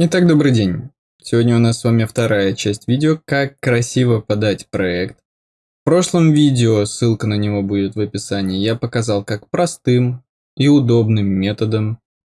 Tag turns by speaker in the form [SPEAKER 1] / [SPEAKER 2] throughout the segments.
[SPEAKER 1] Итак, добрый день. Сегодня у нас с вами вторая часть видео «Как красиво подать проект». В прошлом видео, ссылка на него будет в описании, я показал, как простым и удобным методом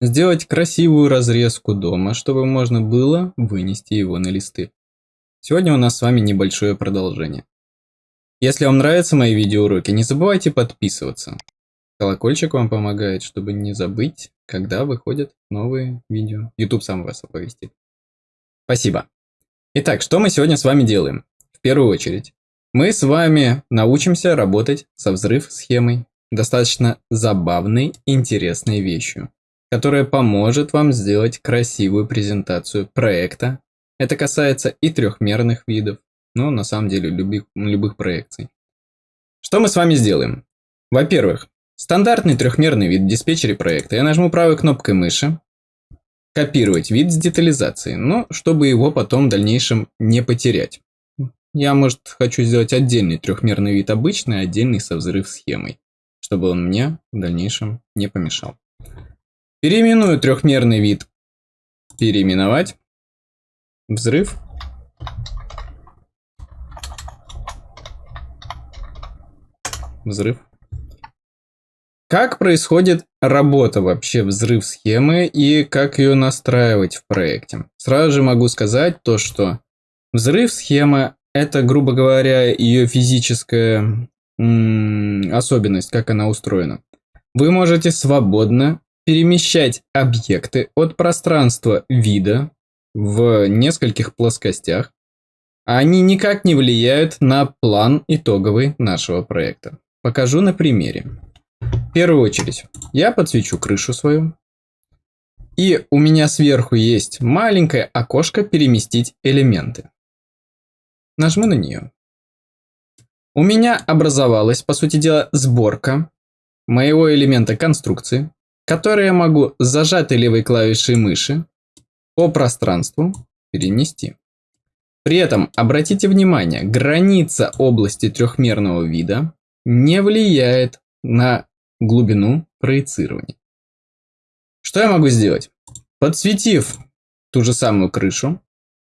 [SPEAKER 1] сделать красивую разрезку дома, чтобы можно было вынести его на листы. Сегодня у нас с вами небольшое продолжение. Если вам нравятся мои видеоуроки, не забывайте подписываться. Колокольчик вам помогает, чтобы не забыть, когда выходят новые видео. YouTube сам вас оповестит. Спасибо. Итак, что мы сегодня с вами делаем? В первую очередь, мы с вами научимся работать со взрыв-схемой, достаточно забавной интересной вещью, которая поможет вам сделать красивую презентацию проекта. Это касается и трехмерных видов, но на самом деле любых, любых проекций. Что мы с вами сделаем? Во-первых, Стандартный трехмерный вид в диспетчере проекта. Я нажму правой кнопкой мыши. Копировать вид с детализацией, но чтобы его потом в дальнейшем не потерять. Я, может, хочу сделать отдельный трехмерный вид обычный, отдельный со взрыв схемой, чтобы он мне в дальнейшем не помешал. Переименую трехмерный вид переименовать. Взрыв. Взрыв. Как происходит работа вообще взрыв схемы и как ее настраивать в проекте? Сразу же могу сказать то, что взрыв схема это, грубо говоря, ее физическая особенность, как она устроена. Вы можете свободно перемещать объекты от пространства вида в нескольких плоскостях, они никак не влияют на план итоговый нашего проекта. Покажу на примере. В первую очередь, я подсвечу крышу свою. И у меня сверху есть маленькое окошко «Переместить элементы». Нажму на нее. У меня образовалась, по сути дела, сборка моего элемента конструкции, который я могу зажатой левой клавишей мыши по пространству перенести. При этом обратите внимание, граница области трехмерного вида не влияет на глубину проецирования. Что я могу сделать? Подсветив ту же самую крышу,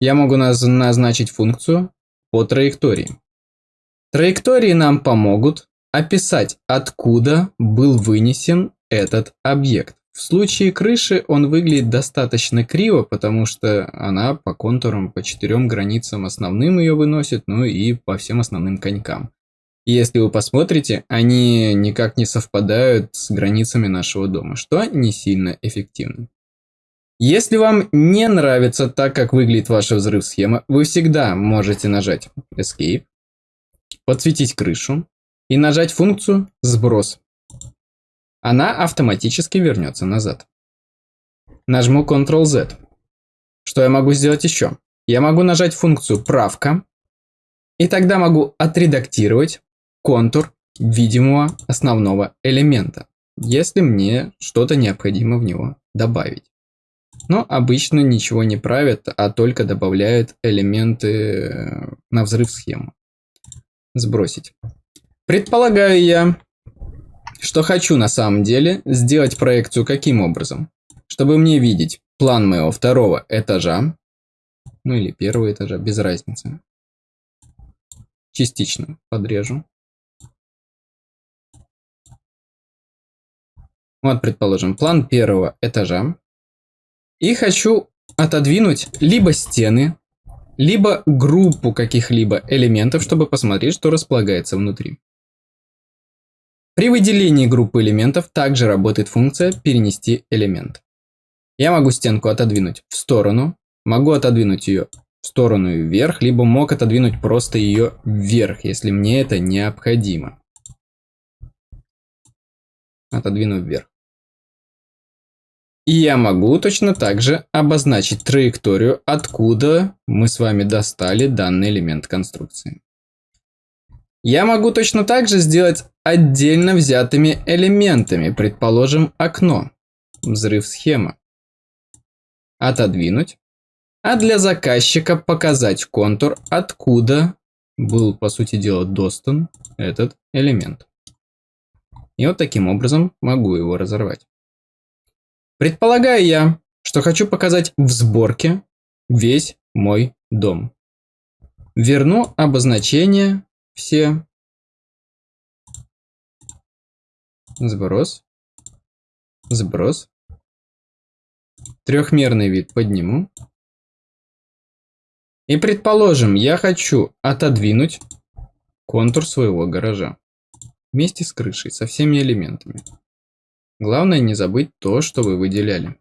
[SPEAKER 1] я могу наз назначить функцию по траектории. Траектории нам помогут описать, откуда был вынесен этот объект. В случае крыши он выглядит достаточно криво, потому что она по контурам, по четырем границам основным ее выносит, ну и по всем основным конькам. Если вы посмотрите, они никак не совпадают с границами нашего дома, что не сильно эффективно. Если вам не нравится так, как выглядит ваша взрыв-схема, вы всегда можете нажать Escape, подсветить крышу и нажать функцию «Сброс». Она автоматически вернется назад. Нажму Ctrl-Z. Что я могу сделать еще? Я могу нажать функцию «Правка», и тогда могу отредактировать контур видимого основного элемента, если мне что-то необходимо в него добавить. Но обычно ничего не правят, а только добавляют элементы э, на взрыв схему. Сбросить. Предполагаю я, что хочу на самом деле сделать проекцию каким образом? Чтобы мне видеть план моего второго этажа, ну или первого этажа, без разницы. Частично подрежу. Вот, предположим, план первого этажа. И хочу отодвинуть либо стены, либо группу каких-либо элементов, чтобы посмотреть, что располагается внутри. При выделении группы элементов также работает функция «Перенести элемент». Я могу стенку отодвинуть в сторону, могу отодвинуть ее в сторону и вверх, либо мог отодвинуть просто ее вверх, если мне это необходимо. Отодвину вверх. И я могу точно так же обозначить траекторию, откуда мы с вами достали данный элемент конструкции. Я могу точно так же сделать отдельно взятыми элементами, предположим, окно, взрыв схема, отодвинуть, а для заказчика показать контур, откуда был, по сути дела, достан этот элемент. И вот таким образом могу его разорвать. Предполагаю я, что хочу показать в сборке весь мой дом. Верну обозначения все. Сброс. Сброс. Трехмерный вид подниму. И предположим, я хочу отодвинуть контур своего гаража. Вместе с крышей, со всеми элементами. Главное не забыть то, что вы выделяли.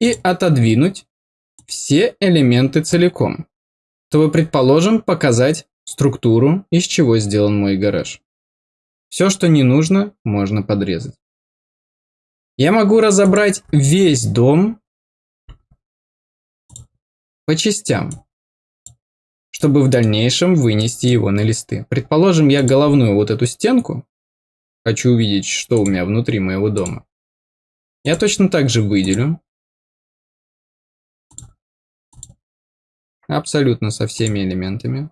[SPEAKER 1] И отодвинуть все элементы целиком, чтобы, предположим, показать структуру, из чего сделан мой гараж. Все, что не нужно, можно подрезать. Я могу разобрать весь дом по частям, чтобы в дальнейшем вынести его на листы. Предположим, я головную вот эту стенку хочу увидеть, что у меня внутри моего дома. Я точно так же выделю. Абсолютно со всеми элементами.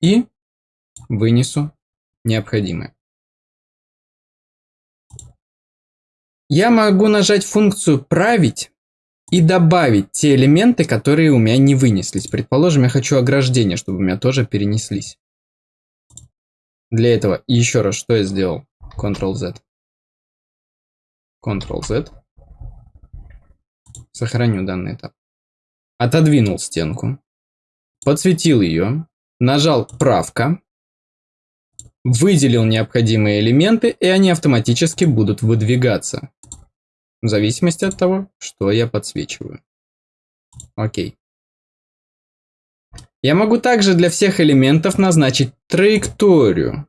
[SPEAKER 1] И вынесу необходимое. Я могу нажать функцию «Править» и добавить те элементы, которые у меня не вынеслись. Предположим, я хочу ограждение, чтобы у меня тоже перенеслись. Для этого еще раз, что я сделал? Ctrl-Z. Ctrl-Z. Сохраню данный этап. Отодвинул стенку. Подсветил ее. Нажал «Правка». Выделил необходимые элементы, и они автоматически будут выдвигаться. В зависимости от того, что я подсвечиваю. Окей. Я могу также для всех элементов назначить траекторию,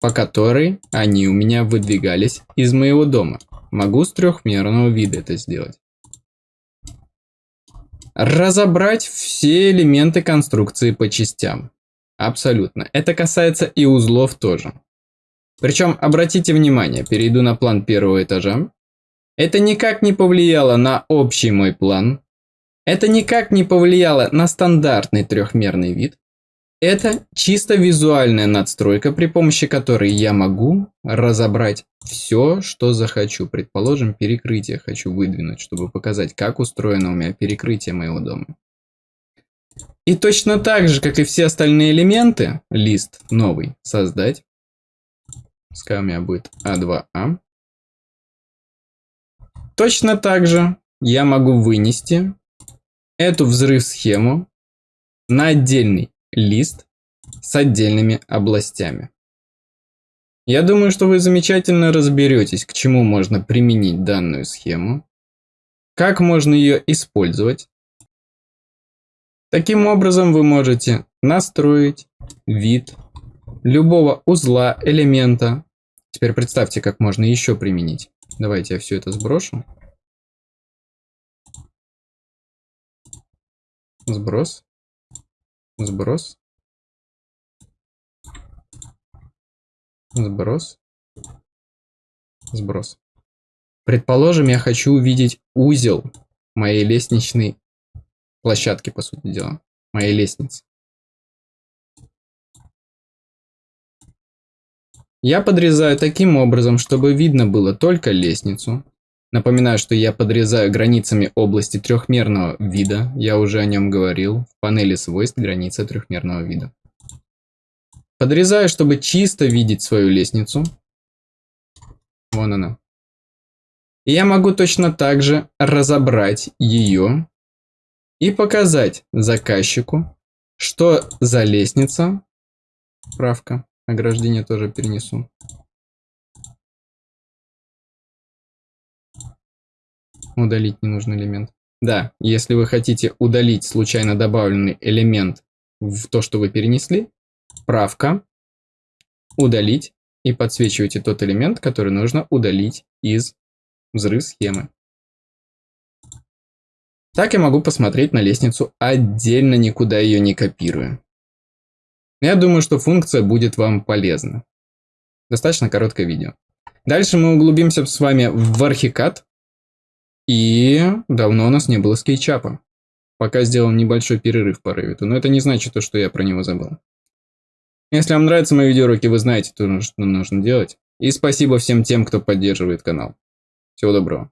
[SPEAKER 1] по которой они у меня выдвигались из моего дома. Могу с трехмерного вида это сделать. Разобрать все элементы конструкции по частям. Абсолютно. Это касается и узлов тоже. Причем, обратите внимание, перейду на план первого этажа. Это никак не повлияло на общий мой план. Это никак не повлияло на стандартный трехмерный вид. Это чисто визуальная надстройка, при помощи которой я могу разобрать все, что захочу. Предположим, перекрытие хочу выдвинуть, чтобы показать, как устроено у меня перекрытие моего дома. И точно так же, как и все остальные элементы, лист новый создать. Пускай у меня будет А2А. А. Точно так же я могу вынести эту взрыв-схему на отдельный лист с отдельными областями. Я думаю, что вы замечательно разберетесь, к чему можно применить данную схему, как можно ее использовать, Таким образом вы можете настроить вид любого узла, элемента. Теперь представьте, как можно еще применить. Давайте я все это сброшу. Сброс. Сброс. Сброс. Сброс. Предположим, я хочу увидеть узел моей лестничной площадки, по сути дела, моей лестницы. Я подрезаю таким образом, чтобы видно было только лестницу. Напоминаю, что я подрезаю границами области трехмерного вида. Я уже о нем говорил. В панели свойств граница трехмерного вида. Подрезаю, чтобы чисто видеть свою лестницу. Вон она. И я могу точно так же разобрать ее и показать заказчику, что за лестница, правка, ограждение тоже перенесу, удалить ненужный элемент. Да, если вы хотите удалить случайно добавленный элемент в то, что вы перенесли, правка, удалить и подсвечиваете тот элемент, который нужно удалить из взрыв схемы. Так я могу посмотреть на лестницу отдельно, никуда ее не копируя. Я думаю, что функция будет вам полезна. Достаточно короткое видео. Дальше мы углубимся с вами в архикад. И давно у нас не было скетчапа. Пока сделал небольшой перерыв по Revit, но это не значит то, что я про него забыл. Если вам нравятся мои видеоуроки, вы знаете, что нужно делать. И спасибо всем тем, кто поддерживает канал. Всего доброго.